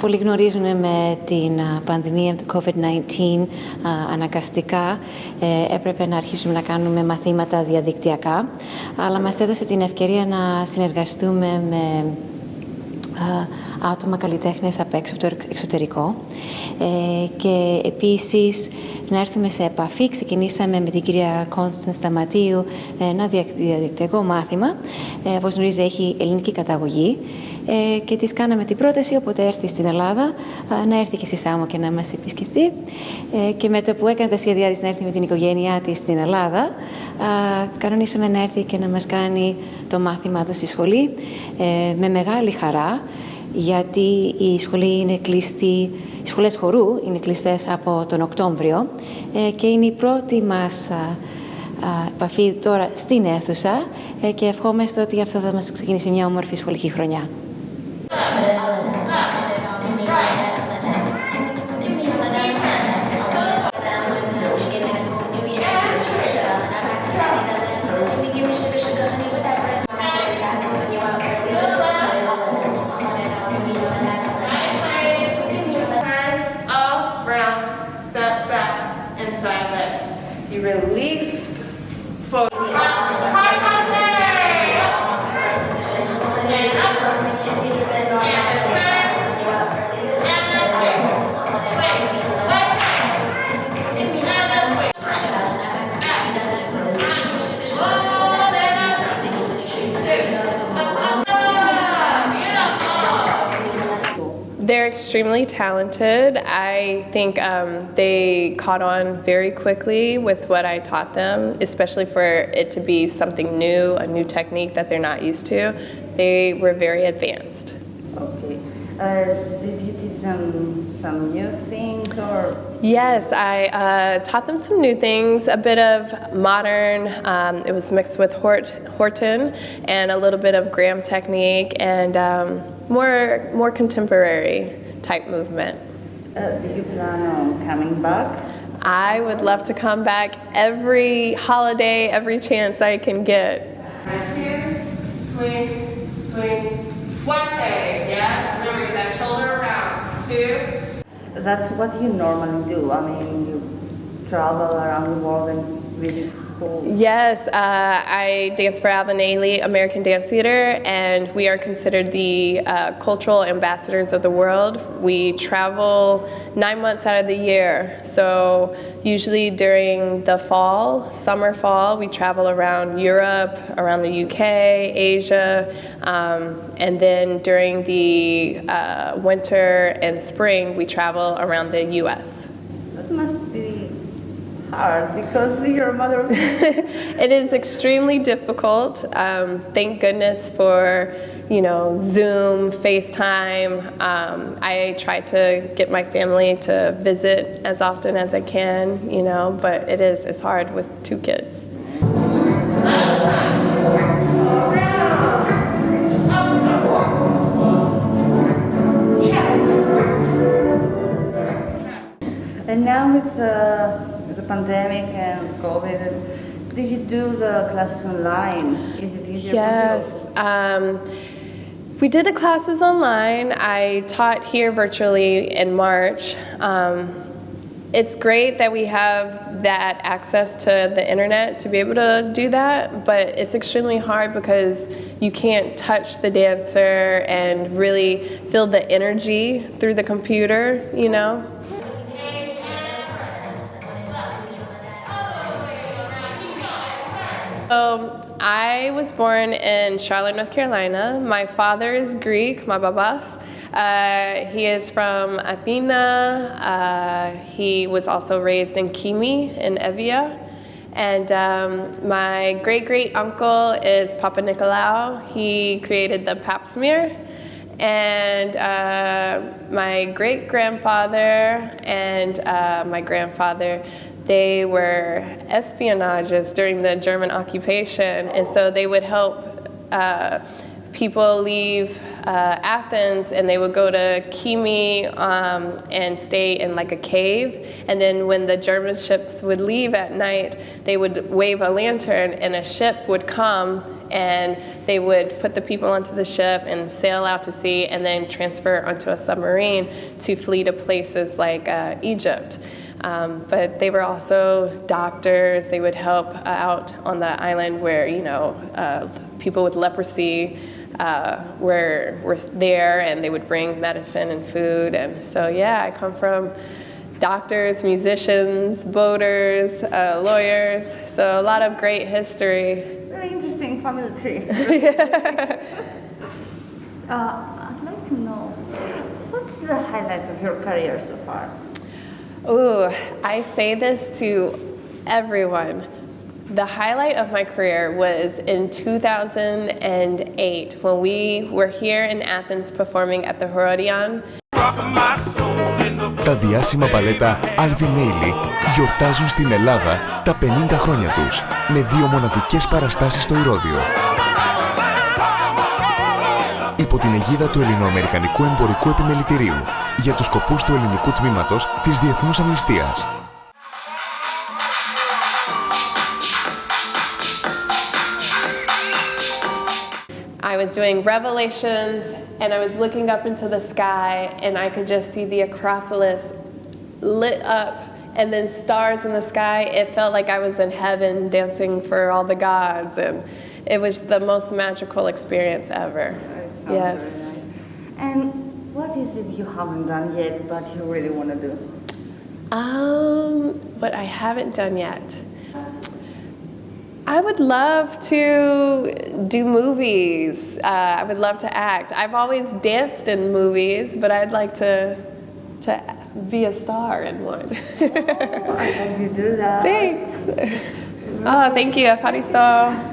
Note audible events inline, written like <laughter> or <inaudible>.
Πολλοί γνωρίζουν με την α, πανδημία του COVID-19 α, αναγκαστικά. Ε, έπρεπε να αρχίσουμε να κάνουμε μαθήματα διαδικτυακά, αλλά μας έδωσε την ευκαιρία να συνεργαστούμε με α, άτομα καλλιτέχνες απ' έξω από το εξωτερικό ε, και επίσης να έρθουμε σε επαφή. Ξεκινήσαμε με την κυρία Κόνσταν Σταματίου ένα διαδικτυακό μάθημα. Ε, όπως γνωρίζετε έχει ελληνική καταγωγή ε, και της κάναμε την πρόταση όποτε έρθει στην Ελλάδα να έρθει και στη Σάμο και να μας επισκεφτεί ε, και με το που έκανε τα σχέδιά της να έρθει με την οικογένειά της στην Ελλάδα κανονίσαμε να έρθει και να μας κάνει το μάθημα εδώ στη σχολή ε, με μεγάλη χαρά γιατί η σχολή είναι κλειστή, οι σχολές χορού είναι κλειστές από τον Οκτώβριο και είναι η πρώτη μας επαφή τώρα στην αίθουσα και ευχόμαστε ότι αυτό θα μας ξεκινήσει μια όμορφη σχολική χρονιά. Step back and side lift. You release forward. Extremely talented. I think um, they caught on very quickly with what I taught them, especially for it to be something new, a new technique that they're not used to. They were very advanced. Okay. Uh, did you teach them some new things or? Yes, I uh, taught them some new things, a bit of modern, um, it was mixed with Hort, Horton, and a little bit of Graham technique, and um, more, more contemporary type movement. Uh, do you plan on coming back? I would love to come back every holiday, every chance I can get. Hands here, swing, swing. One day, yeah? Remember, get that shoulder around. Two. That's what you normally do. I mean, you travel around the world and Yes, uh, I dance for Alvin Ailey American Dance Theater, and we are considered the uh, cultural ambassadors of the world. We travel nine months out of the year. So, usually during the fall, summer, fall, we travel around Europe, around the UK, Asia, um, and then during the uh, winter and spring, we travel around the US. That must be hard because you're a mother of <laughs> it is extremely difficult. Um, thank goodness for, you know, Zoom, FaceTime. Um, I try to get my family to visit as often as I can, you know, but it is it's hard with two kids. And now with uh, the pandemic and COVID, did you do the classes online? Is it easier Yes. Um, we did the classes online. I taught here virtually in March. Um, it's great that we have that access to the internet to be able to do that, but it's extremely hard because you can't touch the dancer and really feel the energy through the computer, you know? So I was born in Charlotte, North Carolina. My father is Greek, my babas. Uh, he is from Athena. Uh, he was also raised in Kimi in Evia. And um, my great great uncle is Papanicolaou. He created the pap smear. And uh, my great grandfather and uh, my grandfather, they were espionages during the German occupation. And so they would help uh, people leave uh, Athens and they would go to Kimi um, and stay in like a cave. And then when the German ships would leave at night, they would wave a lantern and a ship would come and they would put the people onto the ship and sail out to sea and then transfer onto a submarine to flee to places like uh, Egypt. Um, but they were also doctors. They would help out on the island where, you know, uh, people with leprosy uh, were, were there and they would bring medicine and food. And so, yeah, I come from doctors, musicians, boaters, uh, lawyers. So, a lot of great history. Very interesting family tree. <laughs> uh, I'd like to know what's the highlight of your career so far? Ooh, I say this to everyone. The highlight of my career was in 2008 when we were here in Athens performing at the Herodion. Τα διάσημα μπαλέτα Alvin Ailey γιορτάζουν στην Ελλάδα τα 50 χρόνια τους με δύο μοναδικές παραστάσεις στο Ηρώδιο. Υπό την αιγίδα του Ελληνοαμερικανικού Εμπορικού Επιμελητηρίου για τους σκοπούς του ελληνικού τμήματος της Διεθνούς Αμνηστίας. I was doing revelations and I was looking up into the sky and I could just see the Acropolis lit up and then stars in the sky. It felt like I was in heaven dancing for all the gods and it was the most magical experience ever. yes. And what is it you haven't done yet, but you really want to do? Um, what I haven't done yet. I would love to do movies. Uh, I would love to act. I've always danced in movies, but I'd like to to be a star in one. <laughs> oh, I hope you do that. Thanks. Oh, <laughs> thank you, Afaristo.